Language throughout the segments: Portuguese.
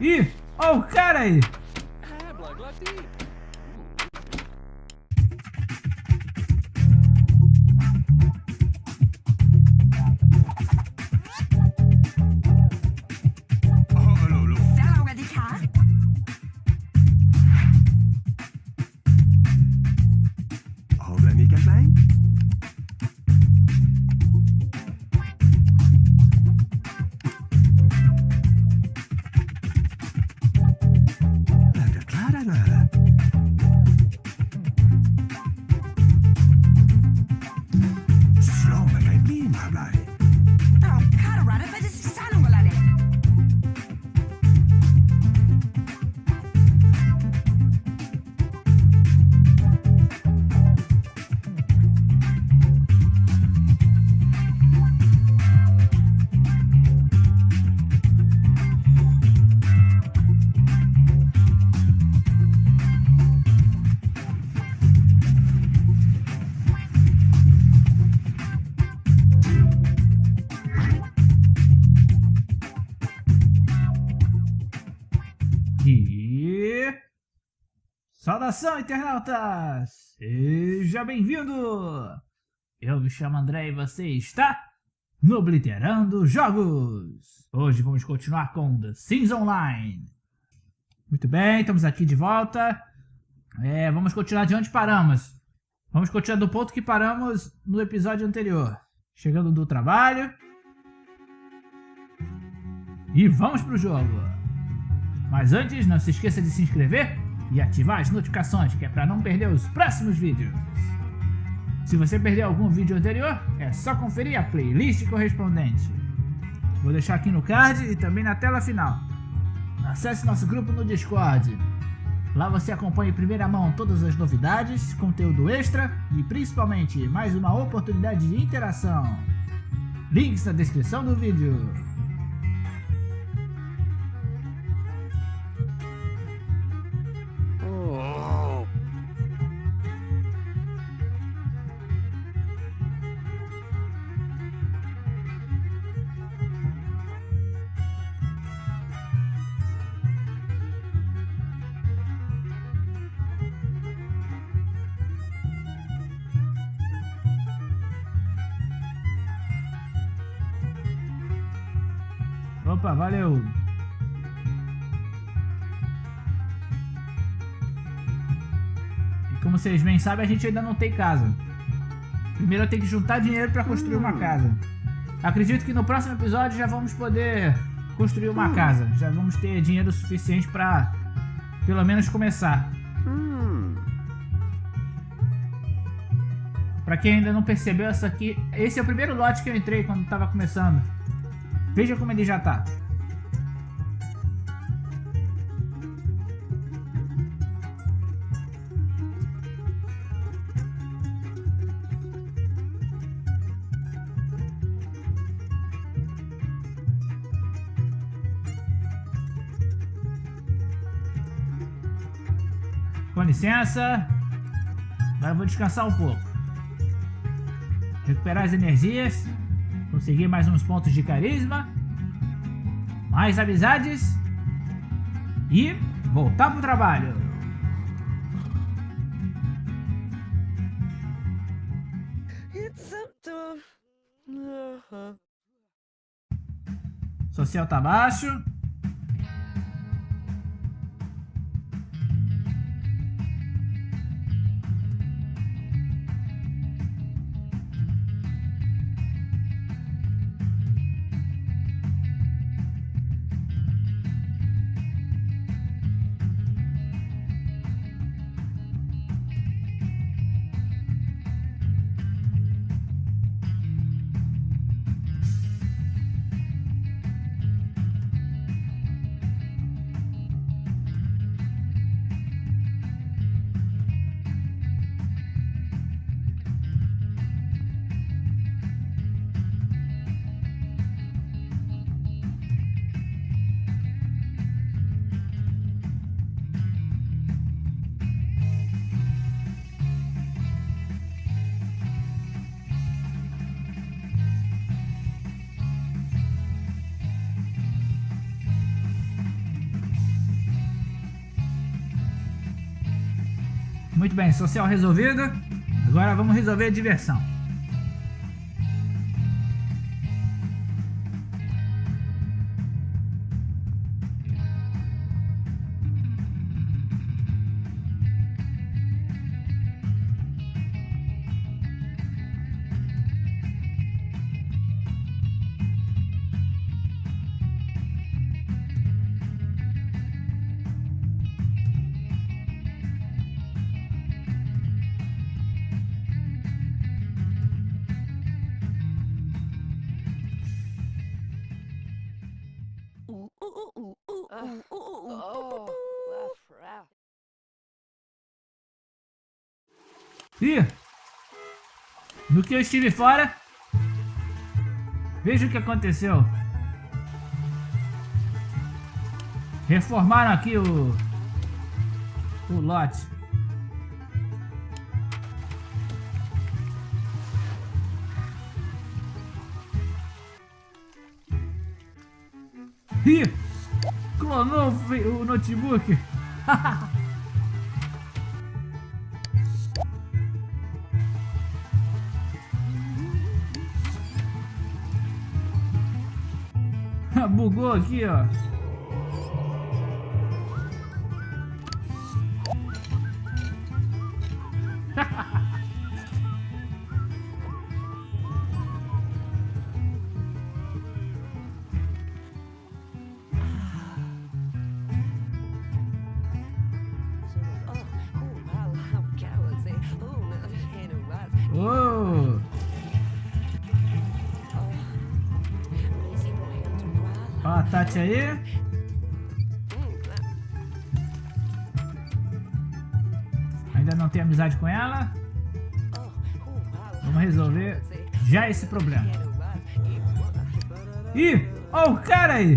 Ih, ó o cara aí. Saudação, internautas! Seja bem-vindo! Eu me chamo André e você está no Obliterando Jogos! Hoje vamos continuar com The Sims Online. Muito bem, estamos aqui de volta. É, vamos continuar de onde paramos. Vamos continuar do ponto que paramos no episódio anterior. Chegando do trabalho. E vamos pro jogo. Mas antes, não se esqueça de se inscrever e ativar as notificações, que é para não perder os próximos vídeos. Se você perdeu algum vídeo anterior, é só conferir a playlist correspondente. Vou deixar aqui no card e também na tela final. Acesse nosso grupo no Discord. Lá você acompanha em primeira mão todas as novidades, conteúdo extra e principalmente mais uma oportunidade de interação. Links na descrição do vídeo. Opa, valeu! E como vocês bem sabem, a gente ainda não tem casa. Primeiro eu tenho que juntar dinheiro para construir uma hum. casa. Acredito que no próximo episódio já vamos poder construir uma hum. casa. Já vamos ter dinheiro suficiente para pelo menos começar. Hum. Para quem ainda não percebeu, essa aqui, esse é o primeiro lote que eu entrei quando estava começando. Veja como ele já tá. Com licença. Agora eu vou descansar um pouco. Recuperar as energias. Conseguir mais uns pontos de carisma. Mais amizades. E voltar pro trabalho. Social tá baixo. Muito bem, social resolvido. Agora vamos resolver a diversão. Ih! No que eu estive fora, veja o que aconteceu. Reformaram aqui o, o lote. Ih! Clonou o notebook. Bugou aqui, ó. A Tati aí. Ainda não tem amizade com ela. Vamos resolver já esse problema. Ih, ó o cara aí.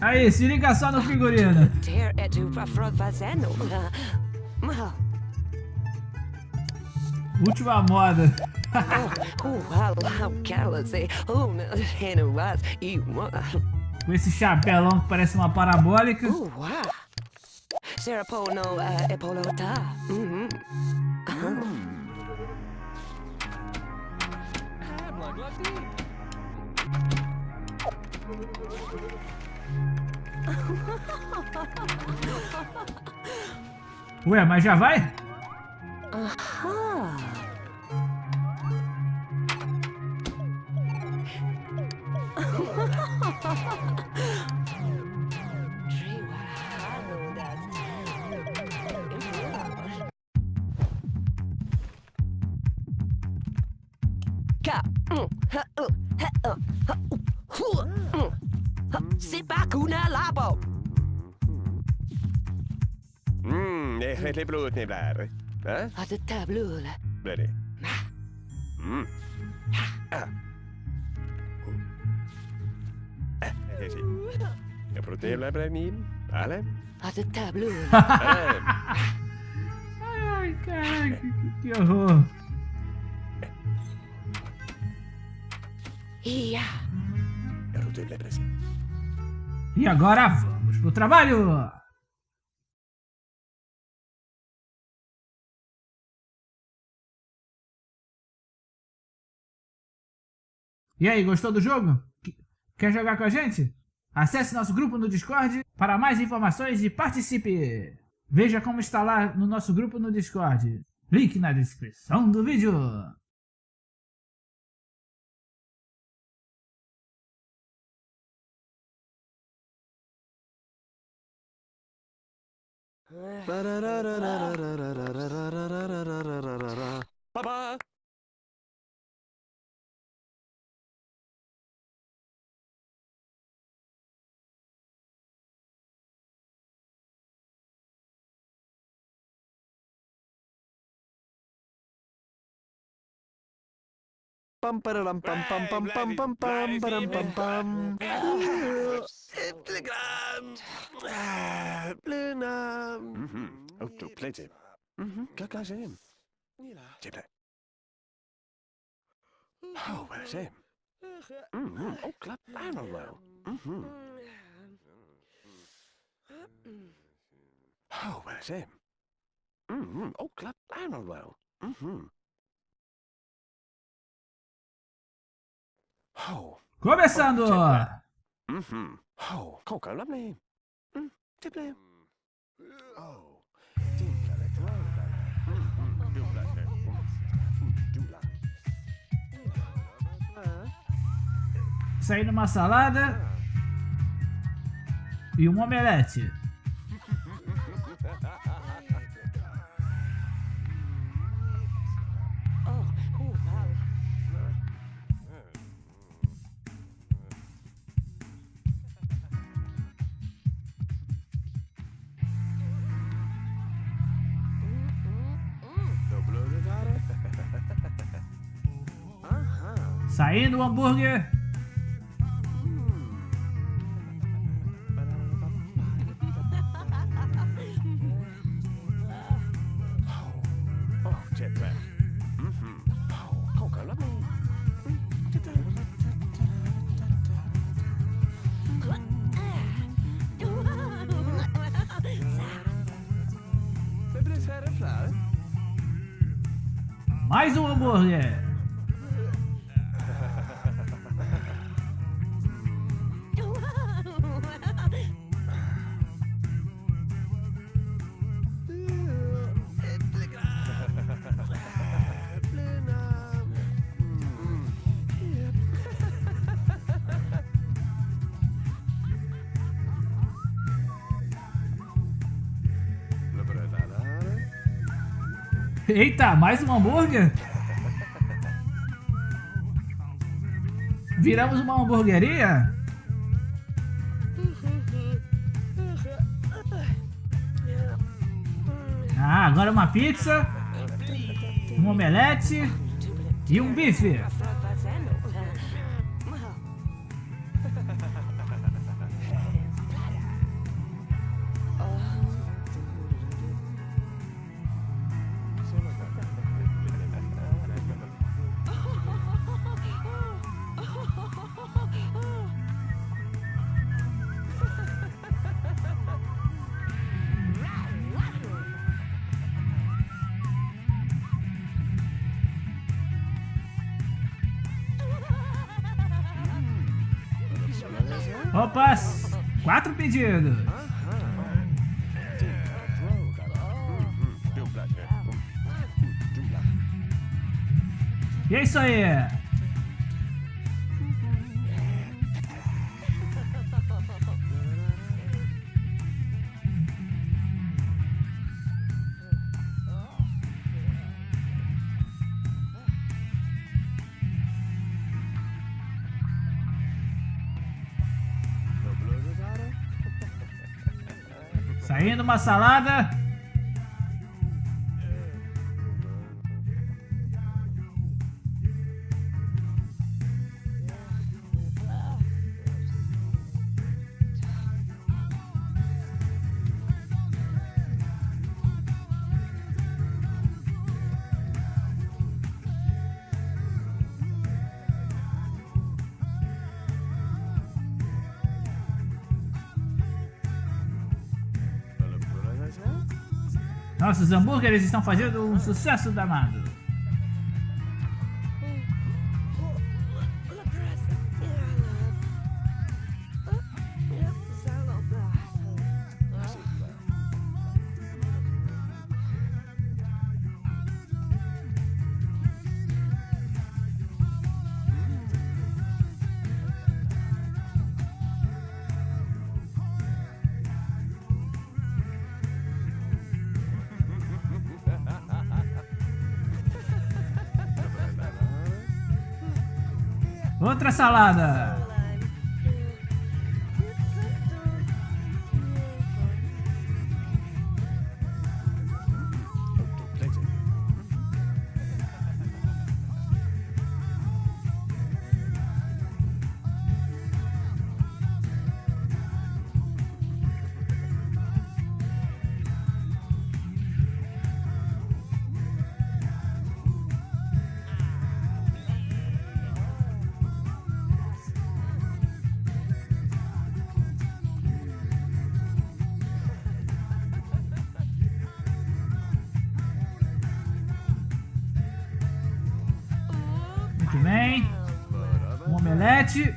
Aí, se liga só no figurino. For fazendo. Última moda. Oh. Com esse chapelão que parece uma parabólica. Pono, uh, Epolota. Mm-hmm. Ué, mas já vai? Aha. Tree Wahalo, Mm, det är lite blod ni blir. Va? Att det tableau là. Blir det? Mm. Ah. Ah, är fint. Frutilla Brenim. Ale? À de table. Ale? Ai, caraca, que, que horror. Ia. E agora vamos pro trabalho! E aí, gostou do jogo? Qu- Quer jogar com a gente? Acesse nosso grupo no Discord para mais informações e participe! Veja como instalar no nosso grupo no Discord. Link na descrição do vídeo. Baba! Pam, pam, pam, pam, pam, pam, pam, pam, pam, pam. bum bum. Blynam. Och, du plejte. Klockan sen. Titta. Oh, vad sen. Och klapp an well. Oh, vad Mhm. Oh, klapp an well. Mm-hmm. Dumple. Saindo uma salada e um omelete. Is här klar. mais um hambúrguer. Eita, mais um hambúrguer? Viramos uma hamburgueria? Ah, agora uma pizza, um omelete e um bife. Opa, quatro pedidos. E é isso aí. Uma salada. Nossos hambúrgueres estão fazendo um sucesso danado. Outra salada. Um omelete.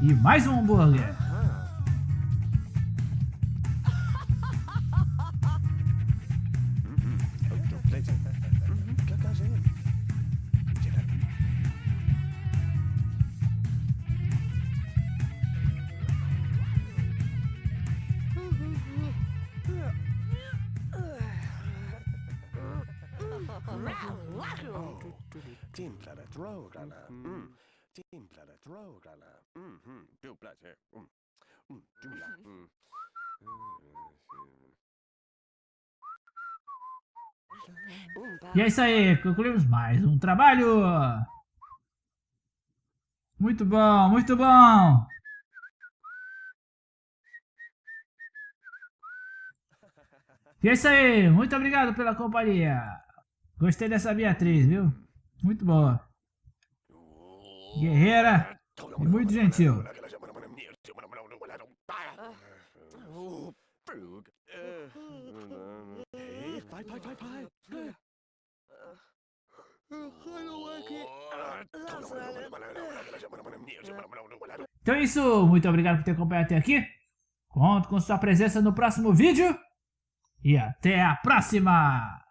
E mais um hambúrguer. Mm. Mm-hmm. Planet. Mm. Mm. Julia. Mm. E é isso aí, concluímos mais um trabalho. Muito bom, muito bom. E é isso aí, muito obrigado pela companhia. Gostei dessa Beatriz, viu? Muito boa. Guerreira e muito gentil. Então é isso, muito obrigado por ter acompanhado até aqui. Conto com sua presença no próximo vídeo. E até a próxima!